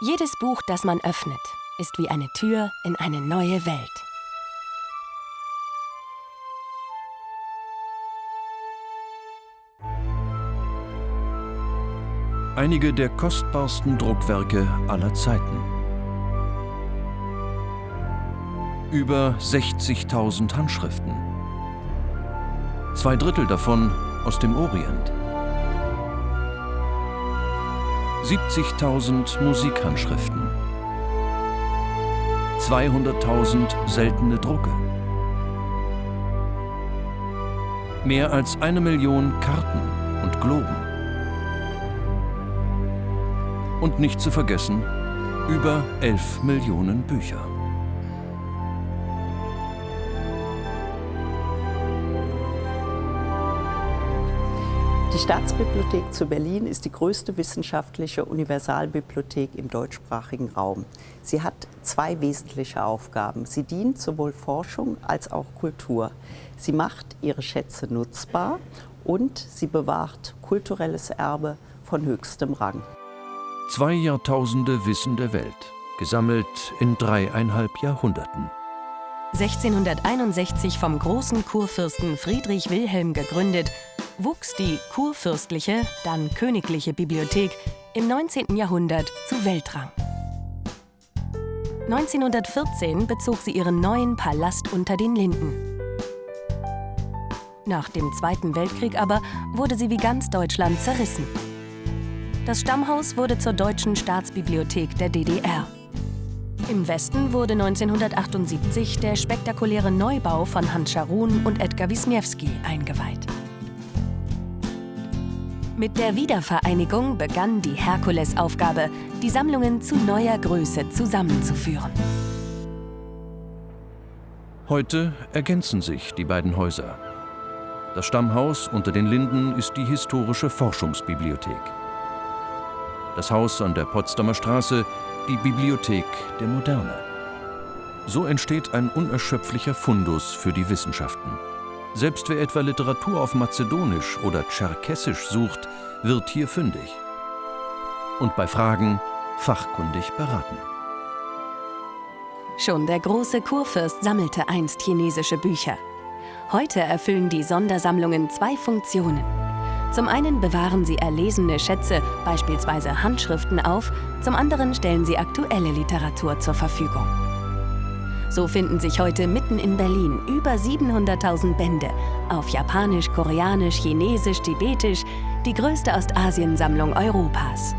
Jedes Buch, das man öffnet, ist wie eine Tür in eine neue Welt. Einige der kostbarsten Druckwerke aller Zeiten. Über 60.000 Handschriften. Zwei Drittel davon aus dem Orient. 70.000 Musikhandschriften. 200.000 seltene Drucke. Mehr als eine Million Karten und Globen. Und nicht zu vergessen, über 11 Millionen Bücher. Die Staatsbibliothek zu Berlin ist die größte wissenschaftliche Universalbibliothek im deutschsprachigen Raum. Sie hat zwei wesentliche Aufgaben. Sie dient sowohl Forschung als auch Kultur. Sie macht ihre Schätze nutzbar und sie bewahrt kulturelles Erbe von höchstem Rang. Zwei Jahrtausende Wissen der Welt, gesammelt in dreieinhalb Jahrhunderten. 1661 vom großen Kurfürsten Friedrich Wilhelm gegründet, wuchs die kurfürstliche, dann königliche Bibliothek im 19. Jahrhundert zu Weltrang. 1914 bezog sie ihren neuen Palast unter den Linden. Nach dem Zweiten Weltkrieg aber wurde sie wie ganz Deutschland zerrissen. Das Stammhaus wurde zur Deutschen Staatsbibliothek der DDR. Im Westen wurde 1978 der spektakuläre Neubau von Hans Scharoun und Edgar Wisniewski eingeweiht. Mit der Wiedervereinigung begann die Herkulesaufgabe, die Sammlungen zu neuer Größe zusammenzuführen. Heute ergänzen sich die beiden Häuser. Das Stammhaus unter den Linden ist die historische Forschungsbibliothek. Das Haus an der Potsdamer Straße die Bibliothek der Moderne. So entsteht ein unerschöpflicher Fundus für die Wissenschaften. Selbst wer etwa Literatur auf Mazedonisch oder Tscherkessisch sucht, wird hier fündig. Und bei Fragen fachkundig beraten. Schon der große Kurfürst sammelte einst chinesische Bücher. Heute erfüllen die Sondersammlungen zwei Funktionen. Zum einen bewahren sie erlesene Schätze, beispielsweise Handschriften, auf, zum anderen stellen sie aktuelle Literatur zur Verfügung. So finden sich heute mitten in Berlin über 700.000 Bände auf Japanisch, Koreanisch, Chinesisch, Tibetisch, die größte Ostasiensammlung Europas.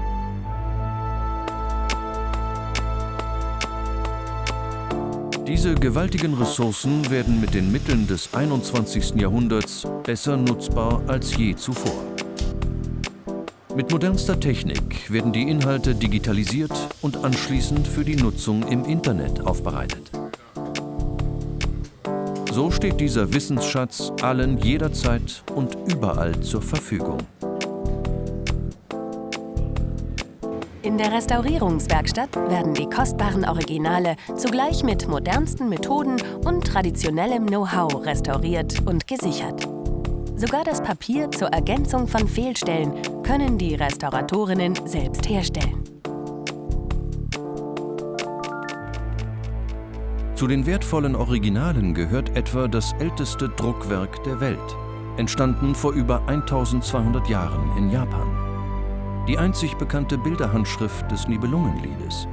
Diese gewaltigen Ressourcen werden mit den Mitteln des 21. Jahrhunderts besser nutzbar als je zuvor. Mit modernster Technik werden die Inhalte digitalisiert und anschließend für die Nutzung im Internet aufbereitet. So steht dieser Wissensschatz allen jederzeit und überall zur Verfügung. In der Restaurierungswerkstatt werden die kostbaren Originale zugleich mit modernsten Methoden und traditionellem Know-how restauriert und gesichert. Sogar das Papier zur Ergänzung von Fehlstellen können die Restauratorinnen selbst herstellen. Zu den wertvollen Originalen gehört etwa das älteste Druckwerk der Welt, entstanden vor über 1200 Jahren in Japan die einzig bekannte Bilderhandschrift des Nibelungenliedes.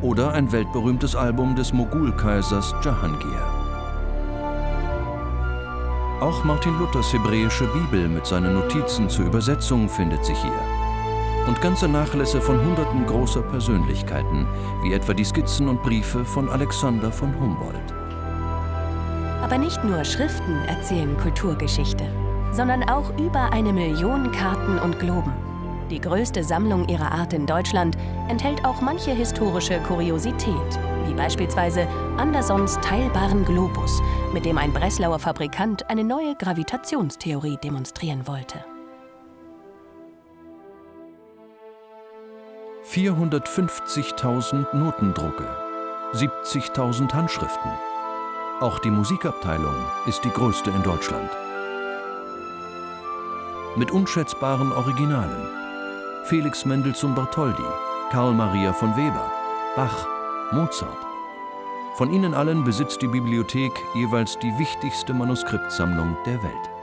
Oder ein weltberühmtes Album des Mogulkaisers Jahangir. Auch Martin Luthers hebräische Bibel mit seinen Notizen zur Übersetzung findet sich hier. Und ganze Nachlässe von hunderten großer Persönlichkeiten, wie etwa die Skizzen und Briefe von Alexander von Humboldt. Aber nicht nur Schriften erzählen Kulturgeschichte sondern auch über eine Million Karten und Globen. Die größte Sammlung ihrer Art in Deutschland enthält auch manche historische Kuriosität, wie beispielsweise Andersons teilbaren Globus, mit dem ein Breslauer Fabrikant eine neue Gravitationstheorie demonstrieren wollte. 450.000 Notendrucke, 70.000 Handschriften. Auch die Musikabteilung ist die größte in Deutschland mit unschätzbaren Originalen. Felix Mendelssohn Bartholdy, Karl Maria von Weber, Bach, Mozart. Von ihnen allen besitzt die Bibliothek jeweils die wichtigste Manuskriptsammlung der Welt.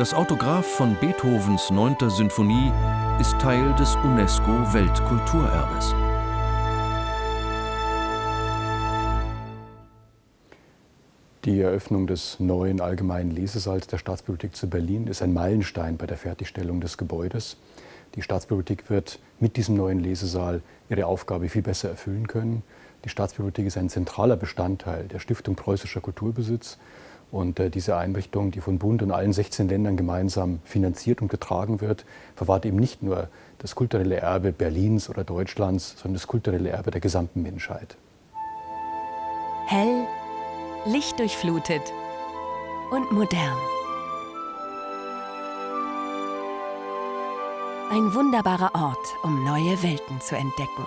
Das Autograph von Beethovens 9. Sinfonie ist Teil des UNESCO-Weltkulturerbes. Die Eröffnung des neuen allgemeinen Lesesaals der Staatsbibliothek zu Berlin ist ein Meilenstein bei der Fertigstellung des Gebäudes. Die Staatsbibliothek wird mit diesem neuen Lesesaal ihre Aufgabe viel besser erfüllen können. Die Staatsbibliothek ist ein zentraler Bestandteil der Stiftung Preußischer Kulturbesitz. Und äh, diese Einrichtung, die von Bund und allen 16 Ländern gemeinsam finanziert und getragen wird, verwahrt eben nicht nur das kulturelle Erbe Berlins oder Deutschlands, sondern das kulturelle Erbe der gesamten Menschheit. Hell lichtdurchflutet und modern. Ein wunderbarer Ort, um neue Welten zu entdecken.